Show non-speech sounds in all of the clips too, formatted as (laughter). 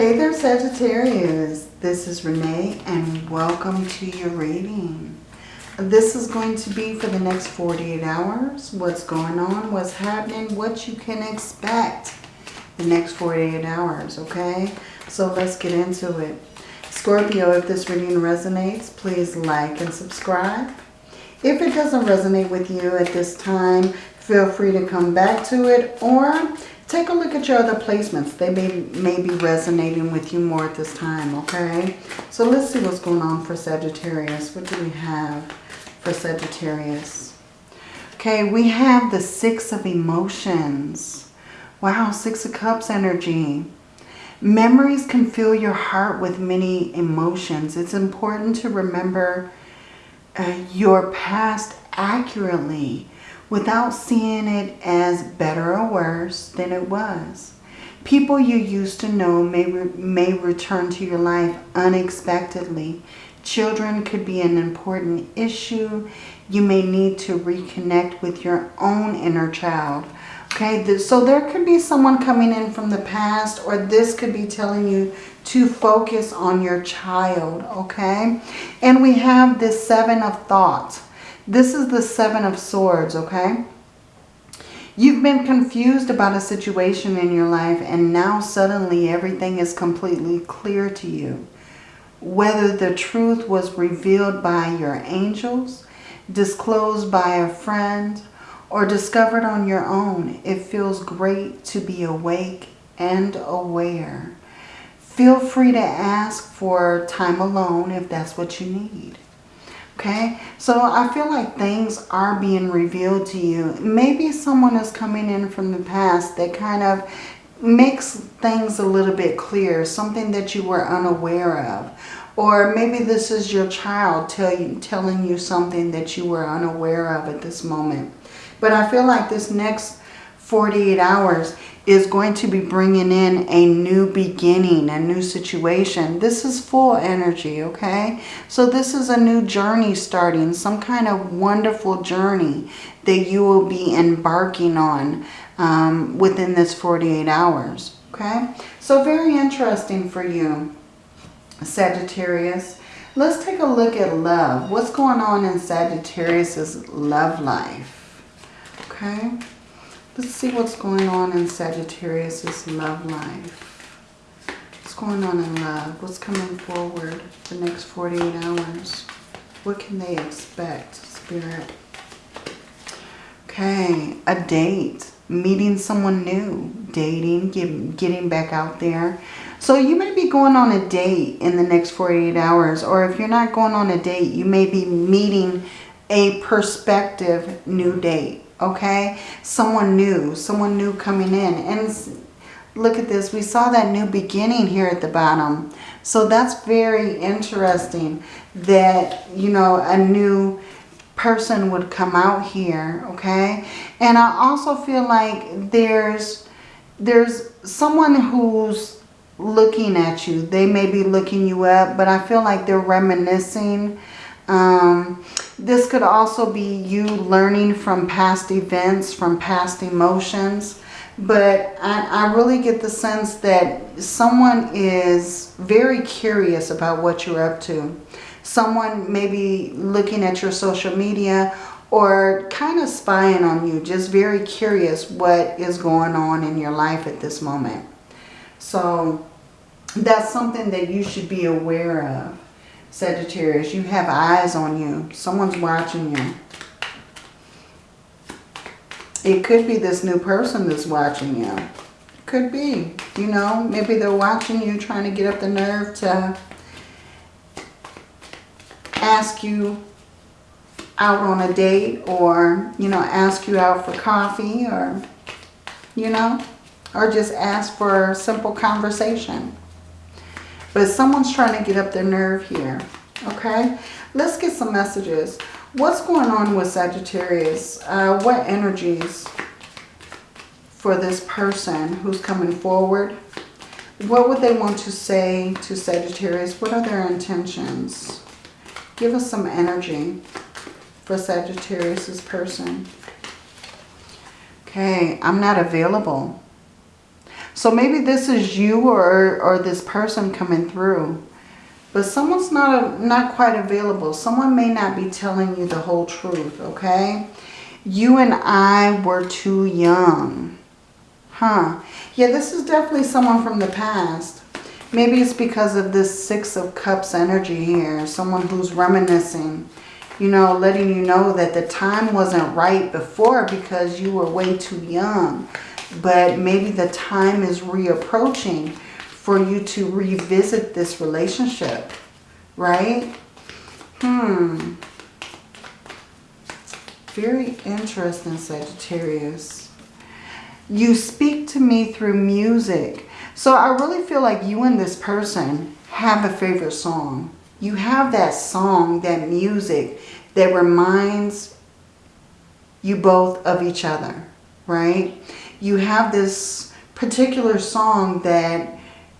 Hey there Sagittarius, this is Renee and welcome to your reading. This is going to be for the next 48 hours. What's going on, what's happening, what you can expect the next 48 hours, okay? So let's get into it. Scorpio, if this reading resonates, please like and subscribe. If it doesn't resonate with you at this time, feel free to come back to it or Take a look at your other placements. They may, may be resonating with you more at this time, okay? So let's see what's going on for Sagittarius. What do we have for Sagittarius? Okay, we have the Six of Emotions. Wow, Six of Cups energy. Memories can fill your heart with many emotions. It's important to remember uh, your past accurately without seeing it as better or worse than it was. People you used to know may, re may return to your life unexpectedly. Children could be an important issue. You may need to reconnect with your own inner child. Okay, so there could be someone coming in from the past or this could be telling you to focus on your child, okay? And we have this seven of thoughts. This is the Seven of Swords, okay? You've been confused about a situation in your life and now suddenly everything is completely clear to you. Whether the truth was revealed by your angels, disclosed by a friend, or discovered on your own, it feels great to be awake and aware. Feel free to ask for time alone if that's what you need. Okay, so I feel like things are being revealed to you. Maybe someone is coming in from the past that kind of makes things a little bit clear, something that you were unaware of. Or maybe this is your child tell you, telling you something that you were unaware of at this moment. But I feel like this next 48 hours is going to be bringing in a new beginning, a new situation. This is Fool energy, okay? So this is a new journey starting, some kind of wonderful journey that you will be embarking on um, within this 48 hours, okay? So very interesting for you, Sagittarius. Let's take a look at love. What's going on in Sagittarius's love life? Okay. Let's see what's going on in Sagittarius's love life. What's going on in love? What's coming forward the next 48 hours? What can they expect, Spirit? Okay, a date. Meeting someone new. Dating, get, getting back out there. So you may be going on a date in the next 48 hours. Or if you're not going on a date, you may be meeting a prospective new date okay? Someone new, someone new coming in. And look at this, we saw that new beginning here at the bottom. So that's very interesting that, you know, a new person would come out here, okay? And I also feel like there's there's someone who's looking at you. They may be looking you up, but I feel like they're reminiscing um, this could also be you learning from past events, from past emotions. But I, I really get the sense that someone is very curious about what you're up to. Someone may be looking at your social media or kind of spying on you. Just very curious what is going on in your life at this moment. So that's something that you should be aware of. Sagittarius, you have eyes on you. Someone's watching you. It could be this new person that's watching you. Could be. You know, maybe they're watching you trying to get up the nerve to ask you out on a date or, you know, ask you out for coffee or, you know, or just ask for a simple conversation. But someone's trying to get up their nerve here. Okay, let's get some messages. What's going on with Sagittarius? Uh, what energies for this person who's coming forward? What would they want to say to Sagittarius? What are their intentions? Give us some energy for Sagittarius's person. Okay, I'm not available. So maybe this is you or, or this person coming through. But someone's not, a, not quite available. Someone may not be telling you the whole truth, okay? You and I were too young. Huh. Yeah, this is definitely someone from the past. Maybe it's because of this Six of Cups energy here. Someone who's reminiscing. You know, letting you know that the time wasn't right before because you were way too young. But maybe the time is reapproaching for you to revisit this relationship. Right? Hmm. Very interesting, Sagittarius. You speak to me through music. So I really feel like you and this person have a favorite song. You have that song, that music that reminds you both of each other, right? You have this particular song that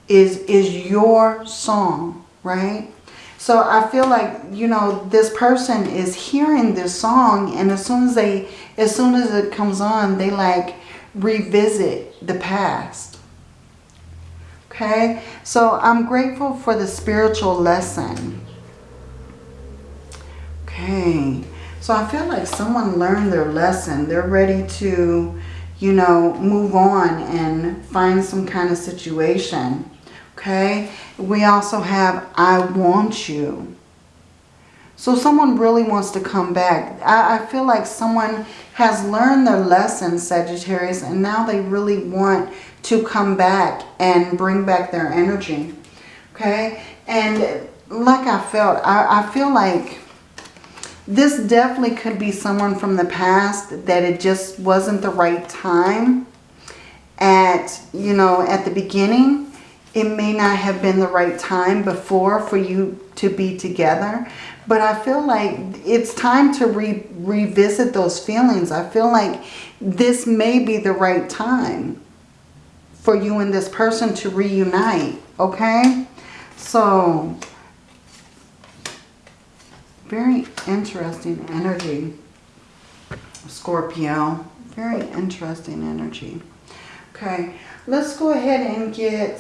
is, is your song, right? So I feel like, you know, this person is hearing this song and as soon as they, as soon as it comes on, they like revisit the past. Okay, so I'm grateful for the spiritual lesson. Okay, so I feel like someone learned their lesson. They're ready to, you know, move on and find some kind of situation. Okay, we also have I want you. So someone really wants to come back. I, I, feel like someone has learned their lesson, Sagittarius, and now they really want to come back and bring back their energy. Okay? And like I felt, I, I feel like this definitely could be someone from the past that it just wasn't the right time at, you know, at the beginning it may not have been the right time before for you to be together. But I feel like it's time to re revisit those feelings. I feel like this may be the right time for you and this person to reunite. Okay? So, very interesting energy. Scorpio. Very interesting energy. Okay, let's go ahead and get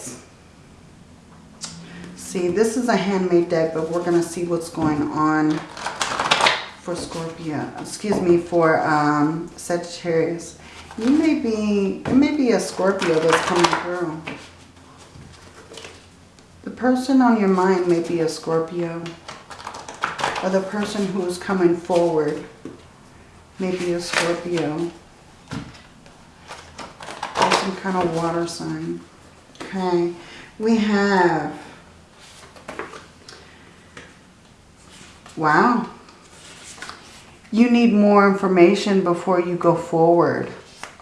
see, this is a handmade deck, but we're going to see what's going on for Scorpio. Excuse me, for um, Sagittarius. You may be, it may be a Scorpio that's coming through. The person on your mind may be a Scorpio. Or the person who is coming forward Maybe a Scorpio. Or some kind of water sign. Okay. We have Wow. You need more information before you go forward.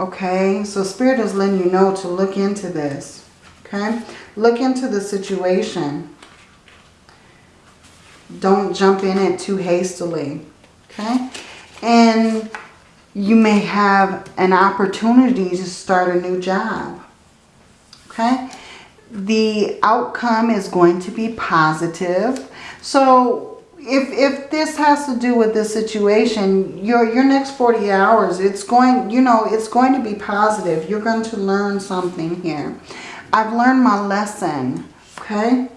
Okay, so Spirit is letting you know to look into this. Okay, look into the situation. Don't jump in it too hastily. Okay, and you may have an opportunity to start a new job. Okay, the outcome is going to be positive. So if, if this has to do with this situation, your, your next 40 hours, it's going, you know, it's going to be positive. You're going to learn something here. I've learned my lesson, okay?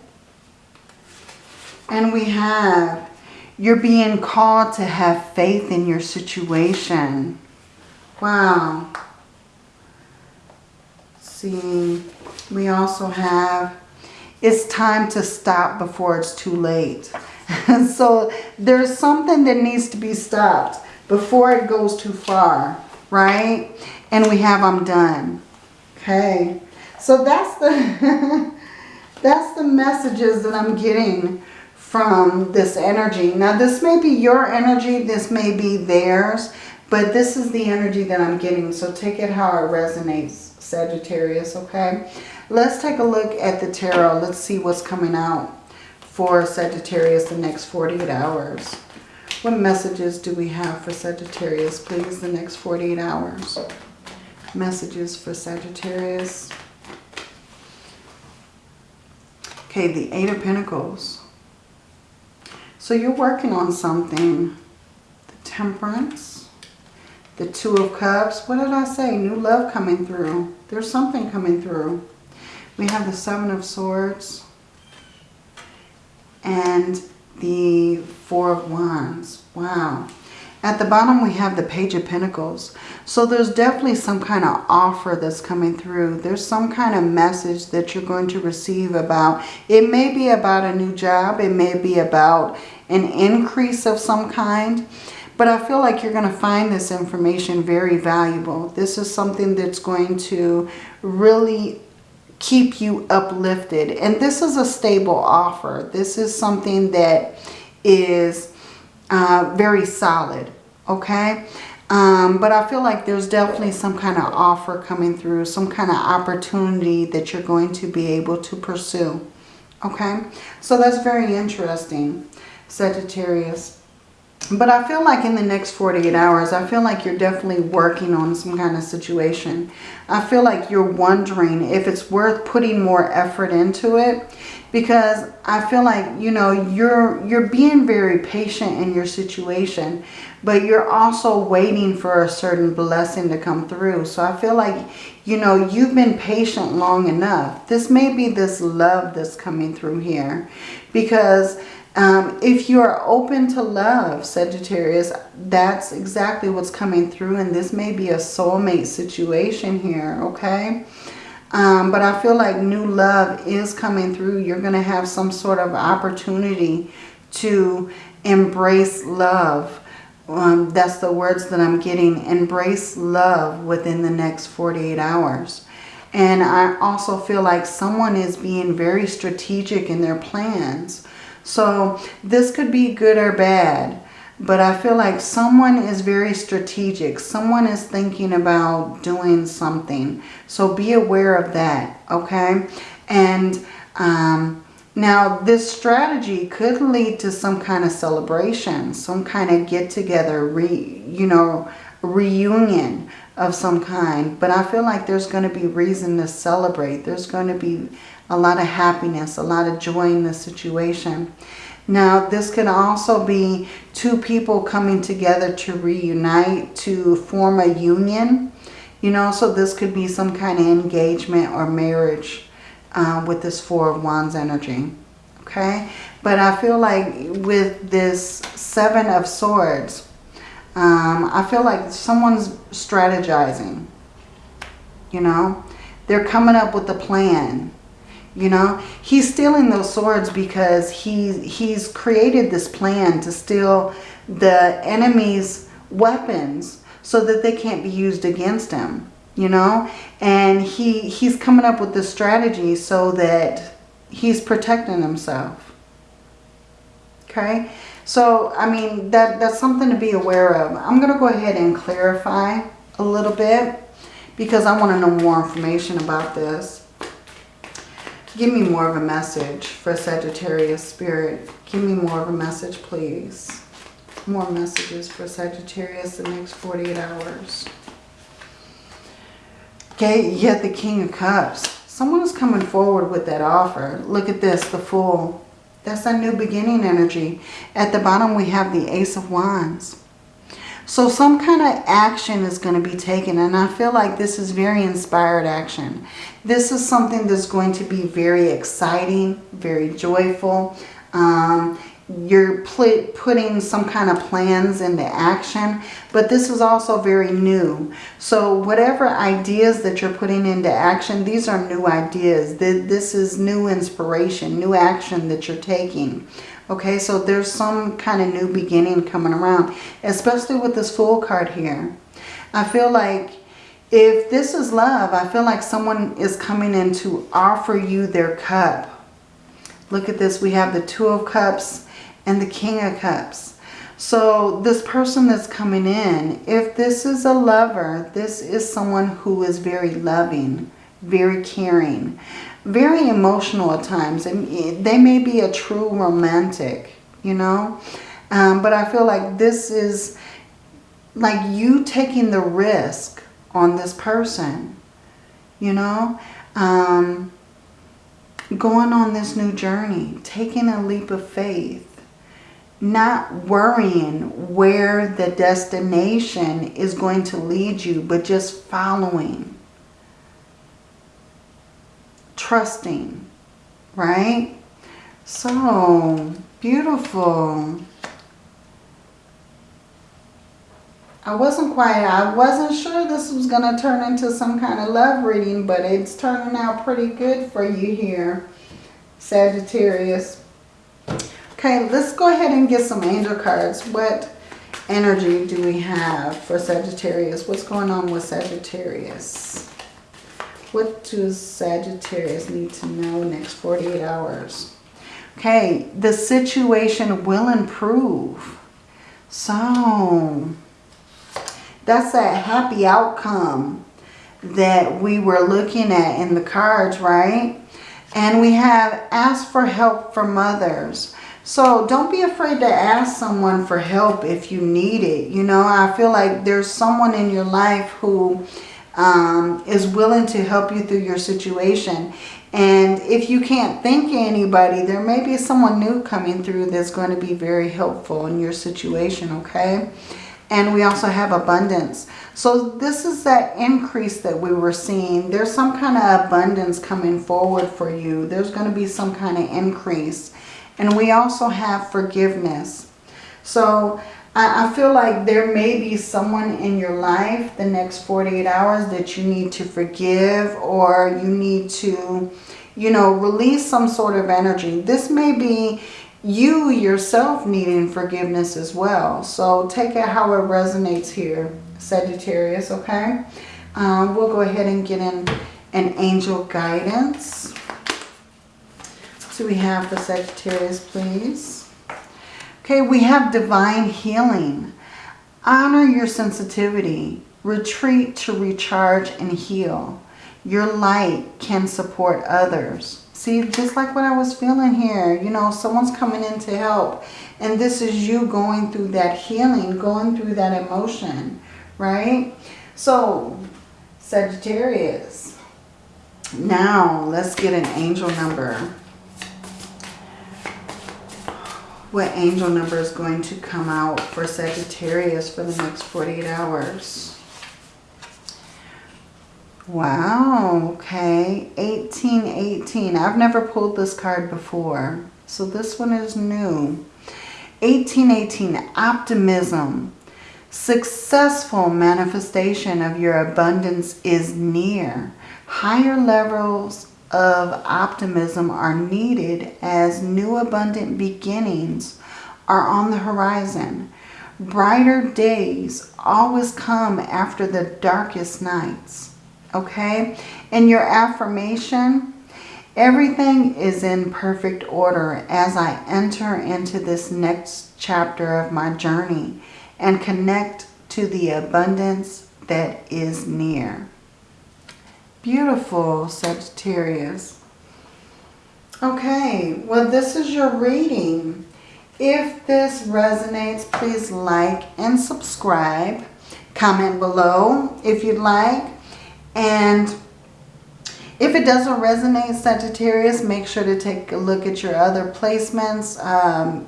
And we have, you're being called to have faith in your situation. Wow. See, we also have, it's time to stop before it's too late. (laughs) so there's something that needs to be stopped before it goes too far, right? And we have I'm done. Okay. So that's the (laughs) that's the messages that I'm getting from this energy. Now this may be your energy, this may be theirs, but this is the energy that I'm getting. So take it how it resonates, Sagittarius, okay? Let's take a look at the tarot. Let's see what's coming out for Sagittarius the next 48 hours. What messages do we have for Sagittarius, please, the next 48 hours? Messages for Sagittarius. Okay, the Eight of Pentacles. So you're working on something. The Temperance, The Two of Cups. What did I say? New love coming through. There's something coming through. We have the Seven of Swords. And the Four of Wands. Wow. At the bottom we have the Page of Pentacles. So there's definitely some kind of offer that's coming through. There's some kind of message that you're going to receive about. It may be about a new job. It may be about an increase of some kind. But I feel like you're going to find this information very valuable. This is something that's going to really keep you uplifted. And this is a stable offer. This is something that is uh, very solid, okay? Um, but I feel like there's definitely some kind of offer coming through, some kind of opportunity that you're going to be able to pursue, okay? So that's very interesting, Sagittarius. But I feel like in the next 48 hours, I feel like you're definitely working on some kind of situation. I feel like you're wondering if it's worth putting more effort into it because I feel like, you know, you're, you're being very patient in your situation, but you're also waiting for a certain blessing to come through. So I feel like, you know, you've been patient long enough. This may be this love that's coming through here because um, if you are open to love, Sagittarius, that's exactly what's coming through. And this may be a soulmate situation here, okay? Um, but I feel like new love is coming through. You're going to have some sort of opportunity to embrace love. Um, that's the words that I'm getting. Embrace love within the next 48 hours. And I also feel like someone is being very strategic in their plans. So this could be good or bad. But I feel like someone is very strategic. Someone is thinking about doing something. So be aware of that, okay? And um, now this strategy could lead to some kind of celebration, some kind of get-together, re, you know, reunion of some kind. But I feel like there's going to be reason to celebrate. There's going to be a lot of happiness, a lot of joy in the situation. Now, this can also be two people coming together to reunite, to form a union. You know, so this could be some kind of engagement or marriage uh, with this Four of Wands energy. Okay? But I feel like with this Seven of Swords, um, I feel like someone's strategizing. You know? They're coming up with a plan. You know, he's stealing those swords because he, he's created this plan to steal the enemy's weapons so that they can't be used against him, you know. And he, he's coming up with this strategy so that he's protecting himself. Okay, so I mean, that, that's something to be aware of. I'm going to go ahead and clarify a little bit because I want to know more information about this. Give me more of a message for Sagittarius Spirit. Give me more of a message, please. More messages for Sagittarius the next 48 hours. Okay, yet the King of Cups. Someone is coming forward with that offer. Look at this, the Fool. That's a new beginning energy. At the bottom, we have the Ace of Wands. So some kind of action is going to be taken. And I feel like this is very inspired action. This is something that's going to be very exciting, very joyful. Um, you're putting some kind of plans into action, but this is also very new. So whatever ideas that you're putting into action, these are new ideas. This is new inspiration, new action that you're taking. Okay, so there's some kind of new beginning coming around, especially with this Fool card here. I feel like if this is love, I feel like someone is coming in to offer you their cup. Look at this. We have the Two of Cups and the King of Cups. So this person that's coming in, if this is a lover, this is someone who is very loving, very caring very emotional at times. And they may be a true romantic, you know. Um, but I feel like this is like you taking the risk on this person, you know. Um, going on this new journey, taking a leap of faith. not worrying where the destination is going to lead you, but just following. Trusting, right? So, beautiful. I wasn't quite, I wasn't sure this was going to turn into some kind of love reading, but it's turning out pretty good for you here, Sagittarius. Okay, let's go ahead and get some angel cards. What energy do we have for Sagittarius? What's going on with Sagittarius? What does Sagittarius need to know next 48 hours? Okay, the situation will improve. So, that's that happy outcome that we were looking at in the cards, right? And we have asked for help from others. So don't be afraid to ask someone for help if you need it. You know, I feel like there's someone in your life who um, is willing to help you through your situation. And if you can't think anybody, there may be someone new coming through that's going to be very helpful in your situation, okay? And we also have abundance. So this is that increase that we were seeing. There's some kind of abundance coming forward for you. There's going to be some kind of increase. And we also have forgiveness. So I, feel like there may be someone in your life the next 48 hours that you need to forgive or you need to, you know, release some sort of energy. This may be you yourself needing forgiveness as well. So take it how it resonates here, Sagittarius, okay? Um, we'll go ahead and get in an angel guidance. So we have for Sagittarius, please. Okay, we have divine healing. Honor your sensitivity. Retreat to recharge and heal. Your light can support others. See, just like what I was feeling here, you know, someone's coming in to help. And this is you going through that healing, going through that emotion, right? So, Sagittarius. Now, let's get an angel number. What angel number is going to come out for Sagittarius for the next 48 hours? Wow, okay. 1818. I've never pulled this card before. So this one is new. 1818, optimism. Successful manifestation of your abundance is near. Higher levels of optimism are needed as new abundant beginnings are on the horizon. Brighter days always come after the darkest nights okay? And your affirmation, everything is in perfect order as I enter into this next chapter of my journey and connect to the abundance that is near. Beautiful, Sagittarius. Okay, well this is your reading. If this resonates, please like and subscribe. Comment below if you'd like. And if it doesn't resonate, Sagittarius, make sure to take a look at your other placements. Um,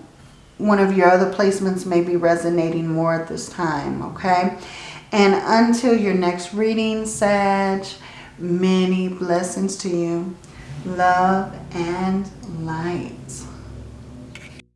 one of your other placements may be resonating more at this time, okay? And until your next reading, Sag, many blessings to you. Love and light.